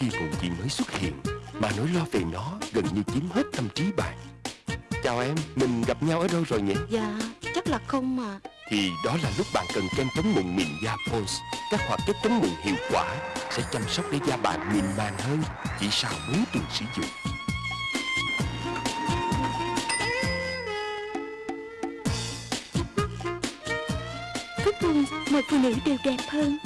khi mụn gì mới xuất hiện Mà nỗi lo về nó gần như chiếm hết tâm trí bạn. Chào em, mình gặp nhau ở đâu rồi nhỉ? Dạ chắc là không mà. Thì đó là lúc bạn cần kem chống mụn mịn da Pons. Các hoạt chất chống mụn hiệu quả Sẽ chăm sóc để da bạn mịn màng hơn Chỉ sau 4 tuần sử dụng. Cuối cùng mọi phụ nữ đều đẹp hơn.